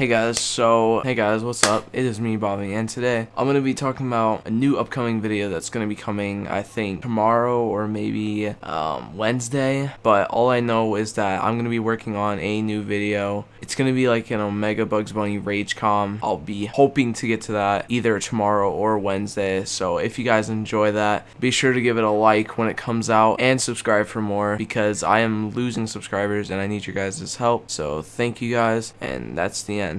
Hey guys, so, hey guys, what's up? It is me, Bobby, and today I'm going to be talking about a new upcoming video that's going to be coming, I think, tomorrow or maybe um, Wednesday, but all I know is that I'm going to be working on a new video. It's to be like an Omega Bugs Bunny Rage Comp. I'll be hoping to get to that either tomorrow or Wednesday, so if you guys enjoy that, be sure to give it a like when it comes out and subscribe for more because I am losing subscribers and I need your guys' help, so thank you guys, and that's the end.